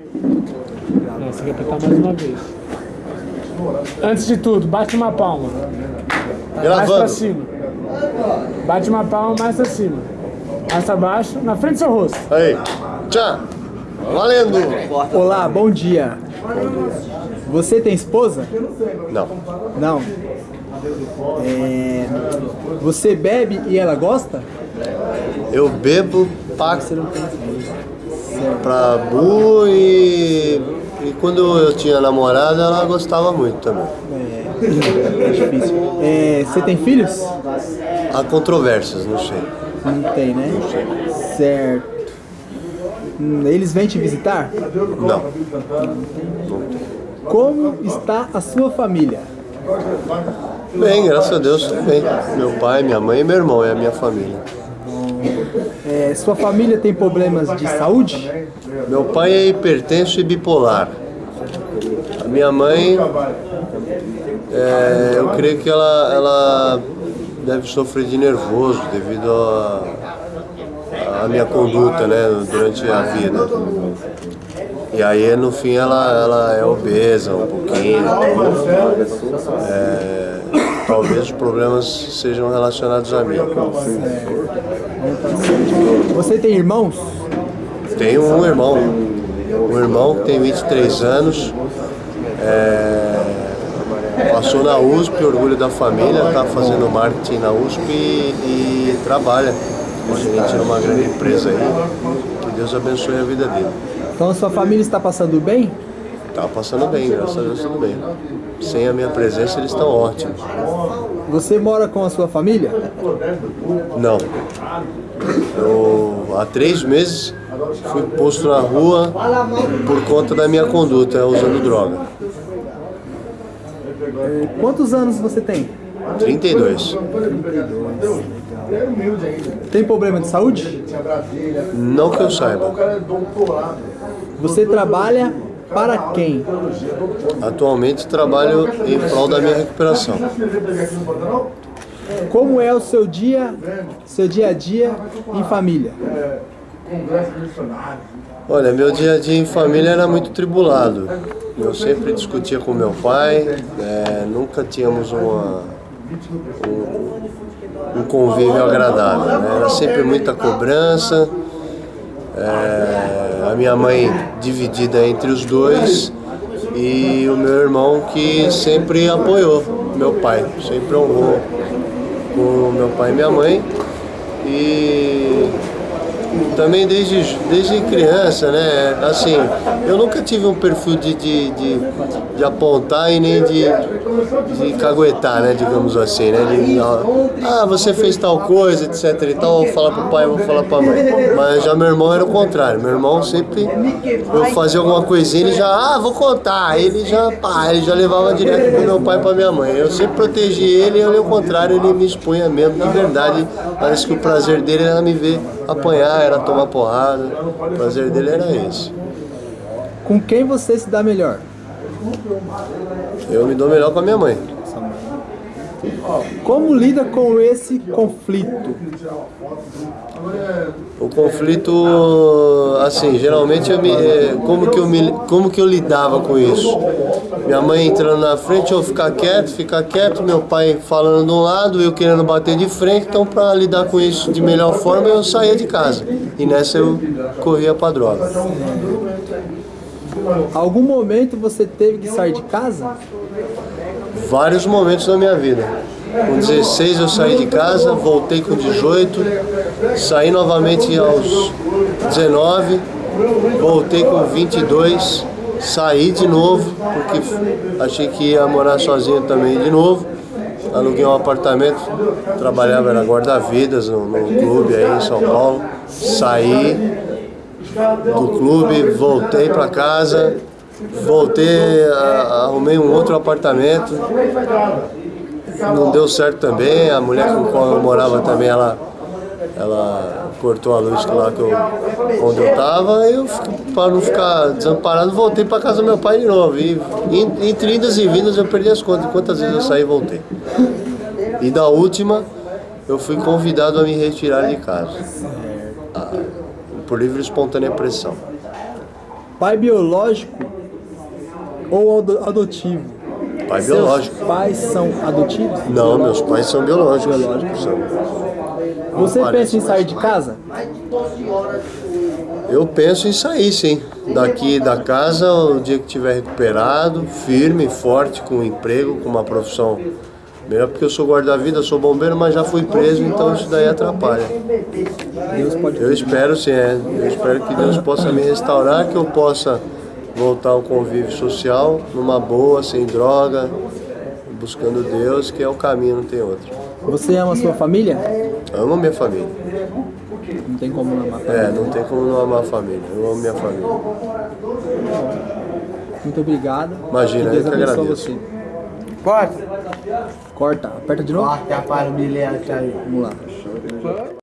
Não, você quer apertar mais uma vez. Antes de tudo, bate uma palma. Mais Gravando. pra cima. Bate uma palma mais pra cima. Mais pra baixo, na frente do seu rosto. Aí. Tchau. Valendo. Olá, bom dia. Você tem esposa? Não. Não. É, Você bebe e ela gosta? Eu bebo pra, pra bu e, e quando eu tinha namorada ela gostava muito também. É difícil. É, Você tem filhos? Há controvérsias, não sei. Não tem, né? Certo. Hum, Eles vêm te visitar? Não. Como está a sua família? Bem, graças a Deus, tudo bem. Meu pai, minha mãe e meu irmão é a minha família. É, sua família tem problemas de saúde? Meu pai é hipertenso e bipolar. A minha mãe, é, eu creio que ela, ela deve sofrer de nervoso devido à minha conduta né, durante a vida. E aí, no fim, ela, ela é obesa um pouquinho. É, talvez os problemas sejam relacionados a mim. Você tem irmãos? Tenho um irmão, um irmão que tem 23 anos, é, passou na USP, orgulho da família, está fazendo marketing na USP e, e trabalha com a gente numa grande empresa aí. Que Deus abençoe a vida dele. Então sua família está passando bem? Tá passando bem, graças a Deus tudo bem. Sem a minha presença eles estão ótimos. Você mora com a sua família? Não. Eu, há três meses fui posto na rua por conta da minha conduta usando droga. É, Quantos anos você tem? 32. Tem problema de saúde? Não que eu saiba. Você trabalha para quem? Atualmente trabalho em prol da minha recuperação. Como é o seu dia, seu dia a dia em família? Olha, meu dia a dia em família era muito tribulado. Eu sempre discutia com meu pai, é, nunca tínhamos uma, um, um convívio agradável. né? Era sempre muita cobrança, é, a minha mãe dividida entre os dois e o meu irmão que sempre apoiou meu pai, sempre honrou com meu pai e minha mãe. E também desde, desde criança, né? Assim, eu nunca tive um perfil de, de, de, de apontar e nem de, de caguetar, né? Digamos assim, né? De, ah, você fez tal coisa, etc e tal, vou falar pro pai, vou falar pra mãe. Mas já meu irmão era o contrário. Meu irmão sempre, eu fazia alguma coisinha, ele já, ah, vou contar. Ele já, pá, ele já levava direto pro meu pai e pra minha mãe. Eu sempre protegi ele, ele ao contrário, ele me expunha mesmo, de verdade. Parece que o prazer dele era me ver apanhar, era tomar porrada. O prazer dele era esse. Com quem você se dá melhor? Eu me dou melhor com a minha mãe. Como lida com esse conflito? O conflito, assim, geralmente eu me, eh, como que eu me, como que eu lidava com isso? Minha mãe entrando na frente, eu ficar quieto, ficar quieto, meu pai falando de um lado, eu querendo bater de frente, então para lidar com isso de melhor forma eu saía de casa. E nessa eu corria para droga. Algum momento você teve que sair de casa? Vários momentos da minha vida. Com 16 eu saí de casa, voltei com 18, saí novamente aos 19, voltei com 22, saí de novo, porque achei que ia morar sozinho também de novo. Aluguei um apartamento, trabalhava era guarda-vidas no, no clube aí em São Paulo. Saí do clube, voltei para casa, voltei, arrumei um outro apartamento, não deu certo também, a mulher com qual eu morava também, ela, ela cortou a luz lá que eu, onde eu tava, eu, para não ficar desamparado, voltei para casa do meu pai de novo. E entre idas e vindas eu perdi as contas, quantas vezes eu saí e voltei. E da última, eu fui convidado a me retirar de casa. Ah, por livre e espontânea pressão. pai biológico ou ado- adotivo? Pai Seus biológico. pais são adotivos? Não, meus pais são biológicos. Biológicos. São. Você pensa em sair de casa? Eu penso em sair, sim. Daqui da casa, o dia que tiver recuperado, firme, forte, com um emprego, com uma profissão melhor, porque eu sou guarda-vida, sou bombeiro, mas já fui preso, então isso daí atrapalha. Deus pode Eu espero sim, é. Eu espero que Deus possa me restaurar, que eu possa voltar ao convívio social, numa boa, sem droga, buscando Deus, que é o caminho, não tem outro. Você ama sua família? Amo minha família. Não tem como não amar. É, não tem como não amar a família. Eu amo minha família. Muito obrigado. Imagina, Que Deus eu que agradeço. você. Corta. Corta. Aperta de novo. Corta para o bilhete aí. Vamos lá.